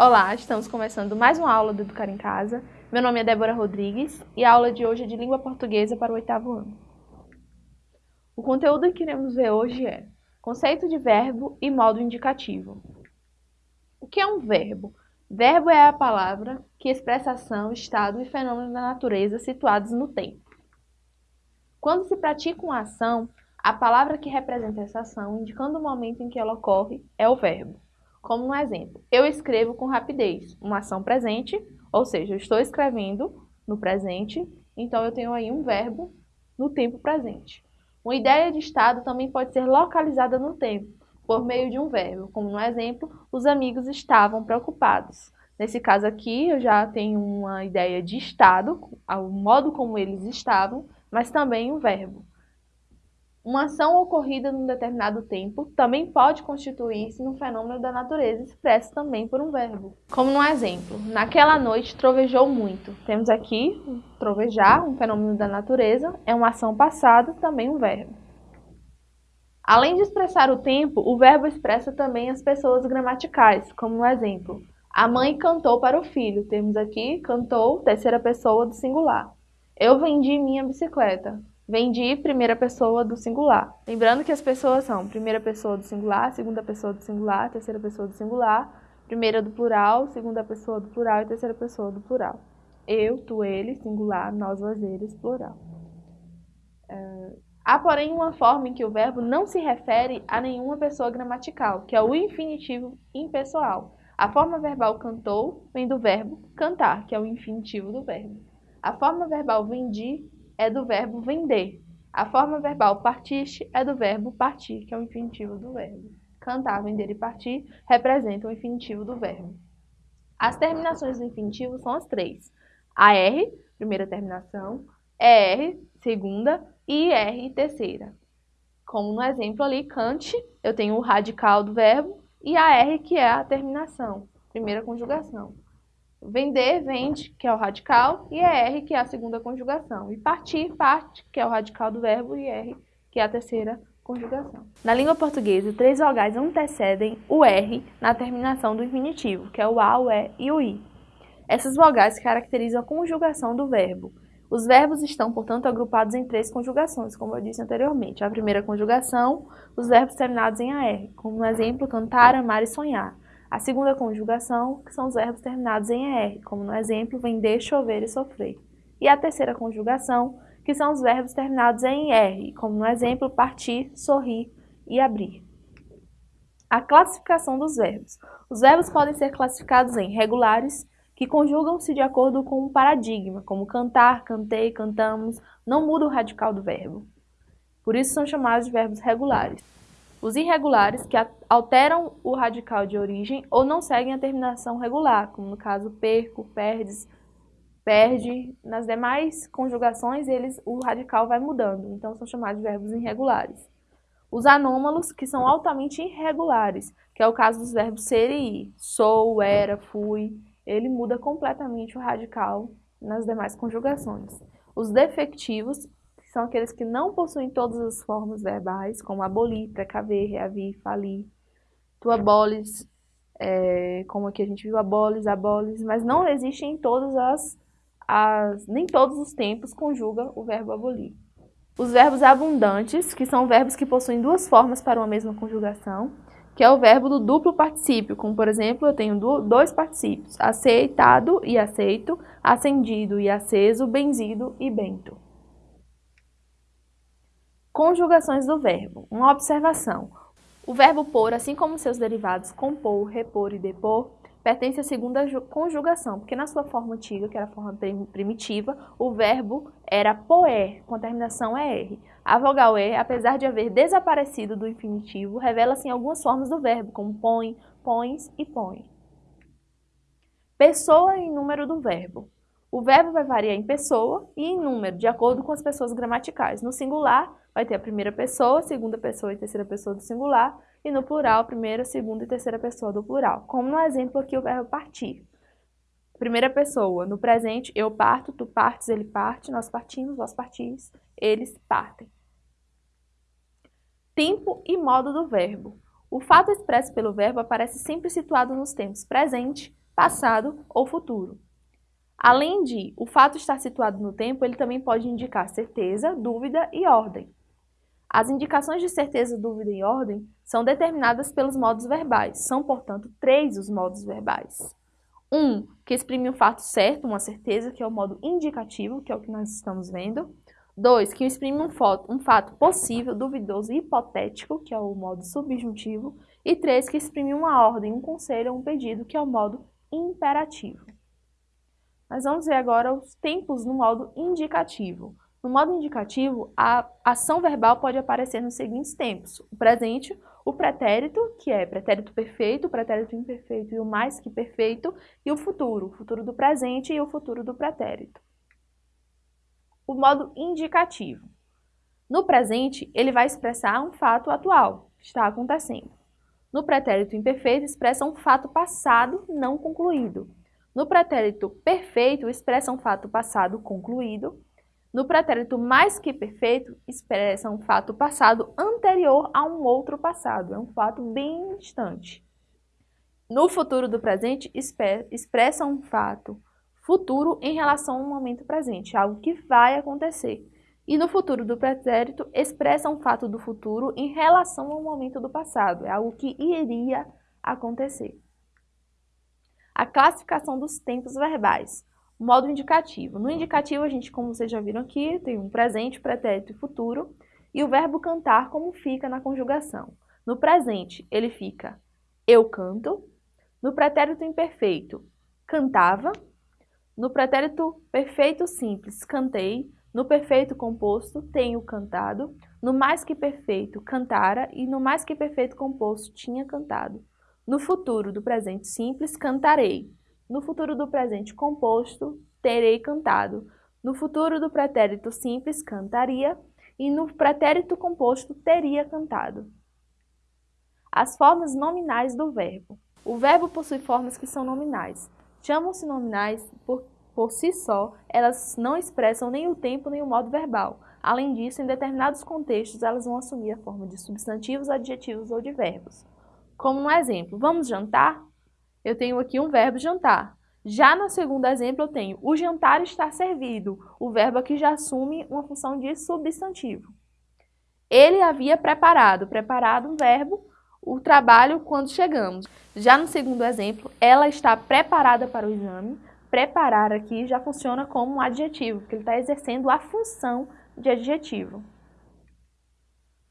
Olá, estamos começando mais uma aula do Educar em Casa. Meu nome é Débora Rodrigues e a aula de hoje é de língua portuguesa para o oitavo ano. O conteúdo que iremos ver hoje é conceito de verbo e modo indicativo. O que é um verbo? Verbo é a palavra que expressa ação, estado e fenômeno da natureza situados no tempo. Quando se pratica uma ação, a palavra que representa essa ação, indicando o momento em que ela ocorre, é o verbo. Como um exemplo, eu escrevo com rapidez, uma ação presente, ou seja, eu estou escrevendo no presente, então eu tenho aí um verbo no tempo presente. Uma ideia de estado também pode ser localizada no tempo, por meio de um verbo, como no exemplo, os amigos estavam preocupados. Nesse caso aqui, eu já tenho uma ideia de estado, o modo como eles estavam, mas também um verbo. Uma ação ocorrida num determinado tempo também pode constituir-se num fenômeno da natureza expresso também por um verbo. Como no exemplo, naquela noite trovejou muito. Temos aqui trovejar, um fenômeno da natureza, é uma ação passada, também um verbo. Além de expressar o tempo, o verbo expressa também as pessoas gramaticais, como no exemplo, a mãe cantou para o filho. Temos aqui cantou, terceira pessoa do singular. Eu vendi minha bicicleta. Vendi primeira pessoa do singular. Lembrando que as pessoas são primeira pessoa do singular, segunda pessoa do singular, terceira pessoa do singular, primeira do plural, segunda pessoa do plural e terceira pessoa do plural. Eu, tu, ele, singular, nós, vós, eles, plural. É... Há, porém, uma forma em que o verbo não se refere a nenhuma pessoa gramatical, que é o infinitivo impessoal. A forma verbal cantou vem do verbo cantar, que é o infinitivo do verbo. A forma verbal vendi é do verbo vender. A forma verbal partiste é do verbo partir, que é o infinitivo do verbo. Cantar, vender e partir representam o infinitivo do verbo. As terminações do infinitivo são as três. A R, primeira terminação, ER, segunda, e IR, terceira. Como no exemplo ali, cante, eu tenho o radical do verbo e a R, que é a terminação, primeira conjugação. Vender, vende, que é o radical, e é R, que é a segunda conjugação. E partir, parte, que é o radical do verbo, e R, que é a terceira conjugação. Na língua portuguesa, três vogais antecedem o R na terminação do infinitivo, que é o A, o E e o I. Essas vogais caracterizam a conjugação do verbo. Os verbos estão, portanto, agrupados em três conjugações, como eu disse anteriormente. A primeira conjugação, os verbos terminados em AR, como no exemplo cantar, amar e sonhar. A segunda conjugação, que são os verbos terminados em ER, como no exemplo vender, chover e sofrer. E a terceira conjugação, que são os verbos terminados em R, como no exemplo partir, sorrir e abrir. A classificação dos verbos. Os verbos podem ser classificados em regulares, que conjugam-se de acordo com um paradigma, como cantar, cantei, cantamos, não muda o radical do verbo. Por isso são chamados de verbos regulares. Os irregulares, que alteram o radical de origem ou não seguem a terminação regular, como no caso perco, perdes, perde. Nas demais conjugações, eles, o radical vai mudando, então são chamados de verbos irregulares. Os anômalos, que são altamente irregulares, que é o caso dos verbos ser e ir. Sou, era, fui. Ele muda completamente o radical nas demais conjugações. Os defectivos, são aqueles que não possuem todas as formas verbais, como abolir, precaver, reavir, falir. Tu abolis, é, como aqui a gente viu, abolis, abolis, mas não existe em todas as, as, nem todos os tempos conjuga o verbo abolir. Os verbos abundantes, que são verbos que possuem duas formas para uma mesma conjugação, que é o verbo do duplo particípio, como por exemplo, eu tenho dois particípios, aceitado e aceito, acendido e aceso, benzido e bento. Conjugações do verbo. Uma observação. O verbo pôr, assim como seus derivados compor, repor e depor, pertence à segunda conjugação, porque na sua forma antiga, que era a forma primitiva, o verbo era poer, com a terminação ER. A vogal E, apesar de haver desaparecido do infinitivo, revela-se em algumas formas do verbo, como põe, pões e põe. Pessoa e número do verbo. O verbo vai variar em pessoa e em número, de acordo com as pessoas gramaticais. No singular, vai ter a primeira pessoa, segunda pessoa e terceira pessoa do singular, e no plural, primeira, segunda e terceira pessoa do plural. Como no exemplo aqui, o verbo partir. Primeira pessoa, no presente, eu parto, tu partes, ele parte, nós partimos, vós partis, eles partem. Tempo e modo do verbo. O fato expresso pelo verbo aparece sempre situado nos tempos presente, passado ou futuro. Além de o fato estar situado no tempo, ele também pode indicar certeza, dúvida e ordem. As indicações de certeza, dúvida e ordem são determinadas pelos modos verbais. São, portanto, três os modos verbais. Um, que exprime um fato certo, uma certeza, que é o modo indicativo, que é o que nós estamos vendo. Dois, que exprime um, foto, um fato possível, duvidoso e hipotético, que é o modo subjuntivo. E três, que exprime uma ordem, um conselho ou um pedido, que é o modo imperativo. Nós vamos ver agora os tempos no modo indicativo. No modo indicativo, a ação verbal pode aparecer nos seguintes tempos. O presente, o pretérito, que é pretérito perfeito, pretérito imperfeito e o mais que perfeito, e o futuro, o futuro do presente e o futuro do pretérito. O modo indicativo. No presente, ele vai expressar um fato atual, que está acontecendo. No pretérito imperfeito, expressa um fato passado não concluído. No pretérito perfeito, expressa um fato passado concluído. No pretérito mais que perfeito, expressa um fato passado anterior a um outro passado. É um fato bem distante. No futuro do presente, expressa um fato futuro em relação ao momento presente, algo que vai acontecer. E no futuro do pretérito, expressa um fato do futuro em relação ao momento do passado, é algo que iria acontecer. A classificação dos tempos verbais. Modo indicativo. No indicativo, a gente, como vocês já viram aqui, tem um presente, pretérito e futuro. E o verbo cantar, como fica na conjugação. No presente, ele fica eu canto. No pretérito imperfeito, cantava. No pretérito perfeito simples, cantei. No perfeito composto, tenho cantado. No mais que perfeito, cantara. E no mais que perfeito composto, tinha cantado. No futuro do presente simples, cantarei. No futuro do presente composto, terei cantado. No futuro do pretérito simples, cantaria. E no pretérito composto, teria cantado. As formas nominais do verbo. O verbo possui formas que são nominais. Chamam-se nominais por, por si só, elas não expressam nem o tempo nem o modo verbal. Além disso, em determinados contextos, elas vão assumir a forma de substantivos, adjetivos ou de verbos. Como no exemplo, vamos jantar? Eu tenho aqui um verbo jantar. Já no segundo exemplo, eu tenho o jantar está servido. O verbo aqui já assume uma função de substantivo. Ele havia preparado. Preparado um verbo, o trabalho quando chegamos. Já no segundo exemplo, ela está preparada para o exame. Preparar aqui já funciona como um adjetivo, porque ele está exercendo a função de adjetivo.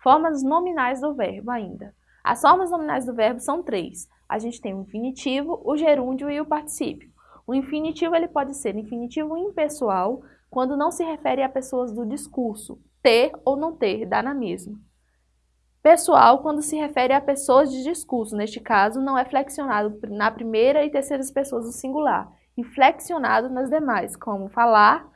Formas nominais do verbo ainda. As formas nominais do verbo são três. A gente tem o infinitivo, o gerúndio e o particípio. O infinitivo ele pode ser infinitivo impessoal, quando não se refere a pessoas do discurso. Ter ou não ter, dá na mesma. Pessoal, quando se refere a pessoas de discurso. Neste caso, não é flexionado na primeira e terceira pessoas do singular, e flexionado nas demais, como falar,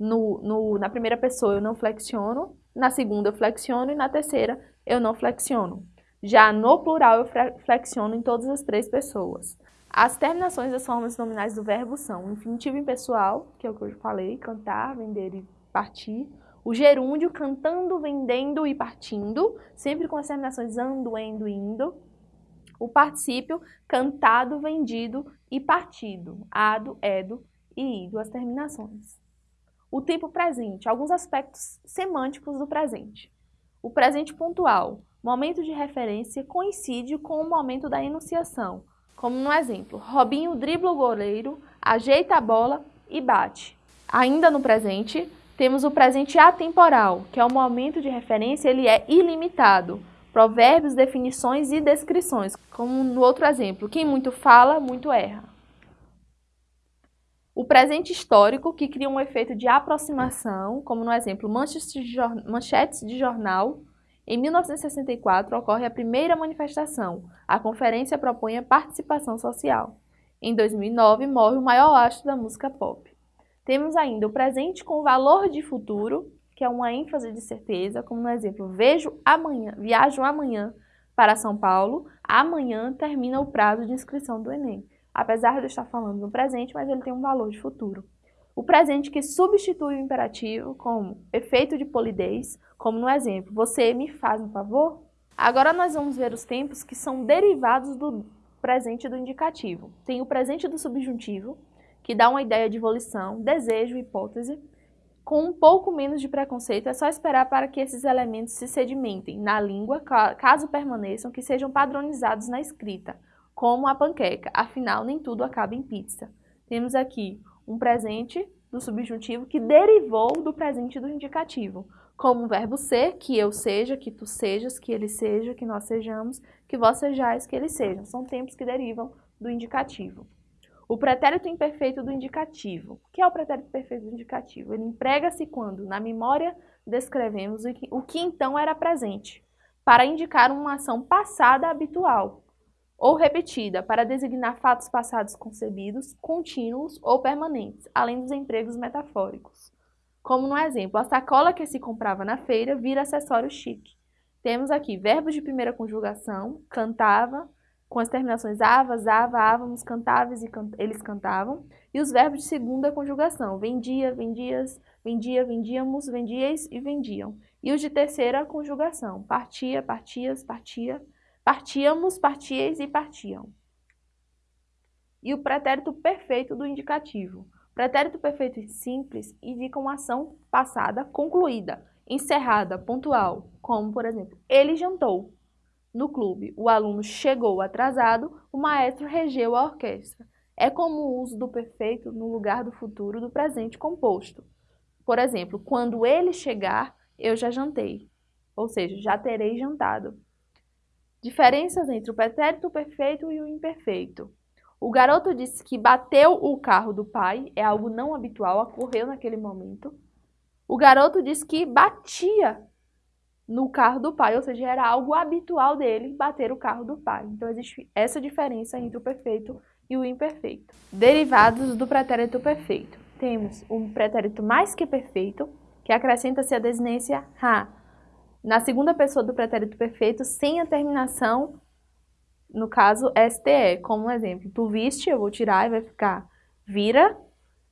no, no, na primeira pessoa eu não flexiono, na segunda eu flexiono e na terceira eu não flexiono. Já no plural, eu flexiono em todas as três pessoas. As terminações das formas nominais do verbo são o infinitivo impessoal, que é o que eu falei, cantar, vender e partir. O gerúndio, cantando, vendendo e partindo, sempre com as terminações ando, endo e indo. O particípio, cantado, vendido e partido, ado, edo e ido, as terminações. O tempo presente, alguns aspectos semânticos do presente. O presente pontual, momento de referência coincide com o momento da enunciação, como no exemplo, Robinho dribla o goleiro, ajeita a bola e bate. Ainda no presente, temos o presente atemporal, que é o momento de referência, ele é ilimitado. Provérbios, definições e descrições, como no outro exemplo, quem muito fala, muito erra. O presente histórico, que cria um efeito de aproximação, como no exemplo, manchetes de jornal, em 1964, ocorre a primeira manifestação. A conferência propõe a participação social. Em 2009, morre o maior astro da música pop. Temos ainda o presente com valor de futuro, que é uma ênfase de certeza, como no exemplo, vejo amanhã, viajo amanhã para São Paulo, amanhã termina o prazo de inscrição do Enem. Apesar de eu estar falando no presente, mas ele tem um valor de futuro. O presente que substitui o imperativo como efeito de polidez, como no exemplo, você me faz um favor? Agora nós vamos ver os tempos que são derivados do presente do indicativo. Tem o presente do subjuntivo, que dá uma ideia de volição, desejo, hipótese. Com um pouco menos de preconceito, é só esperar para que esses elementos se sedimentem na língua, caso permaneçam, que sejam padronizados na escrita, como a panqueca. Afinal, nem tudo acaba em pizza. Temos aqui um presente do subjuntivo que derivou do presente do indicativo, como o verbo ser, que eu seja, que tu sejas, que ele seja, que nós sejamos, que vós sejais, que eles sejam. São tempos que derivam do indicativo. O pretérito imperfeito do indicativo. O que é o pretérito perfeito do indicativo? Ele emprega-se quando, na memória, descrevemos o que então era presente, para indicar uma ação passada habitual, ou repetida, para designar fatos passados concebidos, contínuos ou permanentes, além dos empregos metafóricos. Como no exemplo, a sacola que se comprava na feira vira acessório chique. Temos aqui verbos de primeira conjugação, cantava, com as terminações ava, zava, ávamos, cantáveis e can eles cantavam, e os verbos de segunda conjugação, vendia, vendias, vendia, vendíamos, vendieis e vendiam. E os de terceira conjugação, partia, partias, partia, partíamos, partieis e partiam. E o pretérito perfeito do indicativo. Pretérito perfeito e simples indica uma ação passada concluída, encerrada, pontual, como, por exemplo, ele jantou. No clube, o aluno chegou atrasado, o maestro regeu a orquestra. É como o uso do perfeito no lugar do futuro do presente composto. Por exemplo, quando ele chegar, eu já jantei. Ou seja, já terei jantado. Diferenças entre o pretérito perfeito e o imperfeito. O garoto disse que bateu o carro do pai, é algo não habitual, ocorreu naquele momento. O garoto disse que batia no carro do pai, ou seja, era algo habitual dele bater o carro do pai. Então existe essa diferença entre o perfeito e o imperfeito. Derivados do pretérito perfeito. Temos o pretérito mais que perfeito, que acrescenta-se a desinência ha, na segunda pessoa do pretérito perfeito, sem a terminação, no caso, STE, como um exemplo. Tu viste, eu vou tirar e vai ficar vira,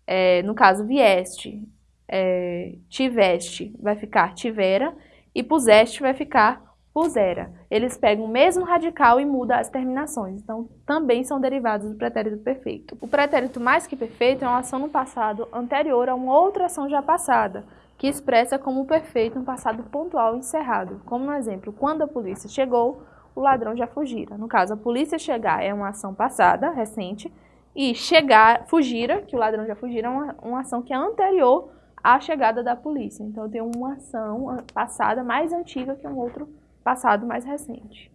é, no caso, vieste, é, tiveste, vai ficar tivera, e puseste vai ficar pusera. Eles pegam o mesmo radical e mudam as terminações, então também são derivados do pretérito perfeito. O pretérito mais que perfeito é uma ação no passado anterior a uma outra ação já passada, que expressa como perfeito um passado pontual encerrado. Como no exemplo, quando a polícia chegou, o ladrão já fugira. No caso, a polícia chegar é uma ação passada, recente, e chegar, fugira, que o ladrão já fugira, é uma, uma ação que é anterior a chegada da polícia. Então, tem uma ação passada mais antiga que um outro passado mais recente.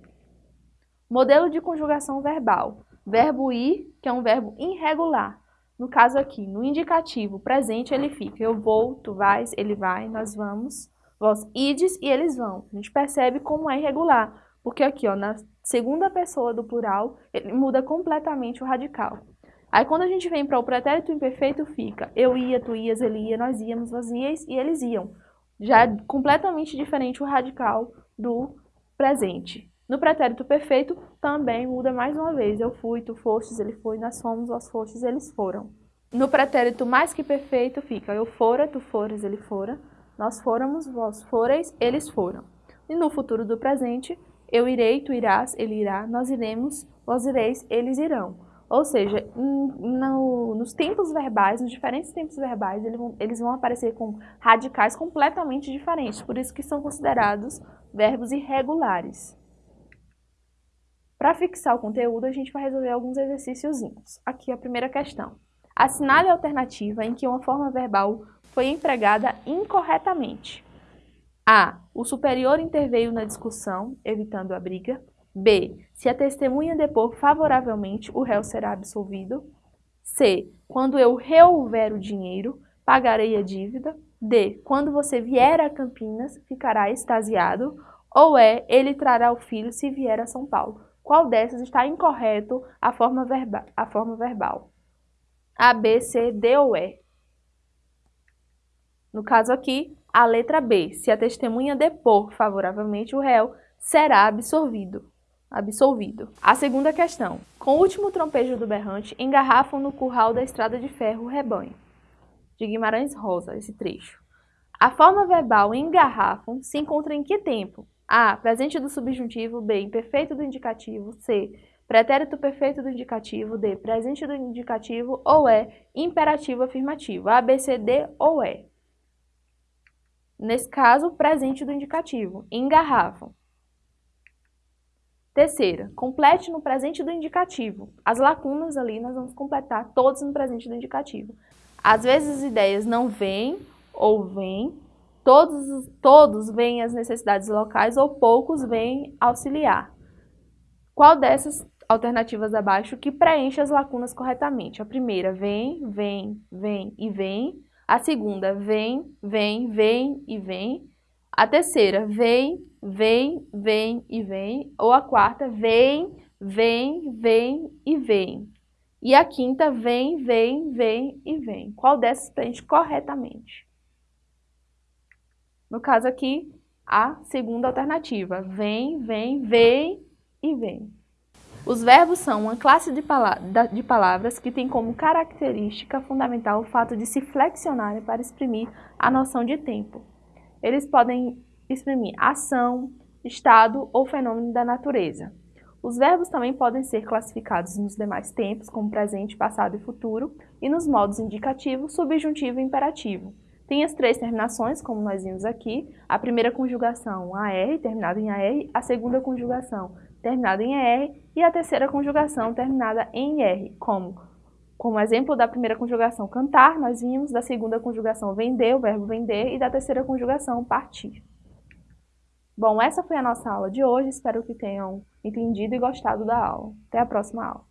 Modelo de conjugação verbal. Verbo ir, que é um verbo irregular. No caso aqui, no indicativo presente, ele fica eu vou, tu vais, ele vai, nós vamos, vós ides e eles vão. A gente percebe como é irregular, porque aqui, ó, na segunda pessoa do plural, ele muda completamente o radical. Aí quando a gente vem para o pretérito imperfeito, fica eu ia, tu ias, ele ia, nós íamos, vós ias e eles iam. Já é completamente diferente o radical do presente. No pretérito perfeito, também muda mais uma vez. Eu fui, tu fostes, ele foi, nós fomos, vós fostes, eles foram. No pretérito mais que perfeito, fica eu fora, tu fores, ele fora, nós fôramos, vós foreis, eles foram. E no futuro do presente, eu irei, tu irás, ele irá, nós iremos, vós ireis, eles irão. Ou seja, no, nos tempos verbais, nos diferentes tempos verbais, eles vão aparecer com radicais completamente diferentes, por isso que são considerados verbos irregulares. Para fixar o conteúdo, a gente vai resolver alguns exercíciozinhos. Aqui a primeira questão. Assinale a alternativa em que uma forma verbal foi empregada incorretamente. A. O superior interveio na discussão, evitando a briga. B. Se a testemunha depor favoravelmente, o réu será absolvido. C. Quando eu reouver o dinheiro, pagarei a dívida. D. Quando você vier a Campinas, ficará extasiado. Ou é, ele trará o filho se vier a São Paulo. Qual dessas está incorreto a forma, verba, a forma verbal? A, B, C, D ou E? No caso aqui, a letra B. Se a testemunha depor favoravelmente, o réu será absorvido absolvido. A segunda questão. Com o último trompejo do berrante, engarrafam no curral da estrada de ferro o rebanho. De Guimarães Rosa, esse trecho. A forma verbal engarrafam se encontra em que tempo? A. Presente do subjuntivo. B. Imperfeito do indicativo. C. pretérito perfeito do indicativo, D, presente do indicativo, ou E, imperativo afirmativo, A, B, C, D ou E. Nesse caso, presente do indicativo, engarrafam. Terceira, complete no presente do indicativo. As lacunas ali nós vamos completar todas no presente do indicativo. Às vezes as ideias não vêm ou vêm, todos, todos veem as necessidades locais ou poucos vêm auxiliar. Qual dessas alternativas abaixo que preenche as lacunas corretamente? A primeira, vem, vem, vem e vem. A segunda, vem, vem, vem e vem. A terceira, vem, vem, vem e vem. Ou a quarta, vem, vem, vem e vem. E a quinta, vem, vem, vem e vem. Qual dessas preenche corretamente? No caso aqui, a segunda alternativa. Vem, vem, vem e vem. Os verbos são uma classe de, de, palavras que tem como característica fundamental o fato de se flexionarem para exprimir a noção de tempo. Eles podem exprimir ação, estado ou fenômeno da natureza. Os verbos também podem ser classificados nos demais tempos, como presente, passado e futuro, e nos modos indicativo, subjuntivo e imperativo. Tem as três terminações, como nós vimos aqui. A primeira conjugação, AR, terminada em AR. A segunda conjugação, terminada em ER. E a terceira conjugação, terminada em IR, como como exemplo da primeira conjugação cantar, nós vimos, da segunda conjugação vender, o verbo vender, e da terceira conjugação partir. Bom, essa foi a nossa aula de hoje, espero que tenham entendido e gostado da aula. Até a próxima aula.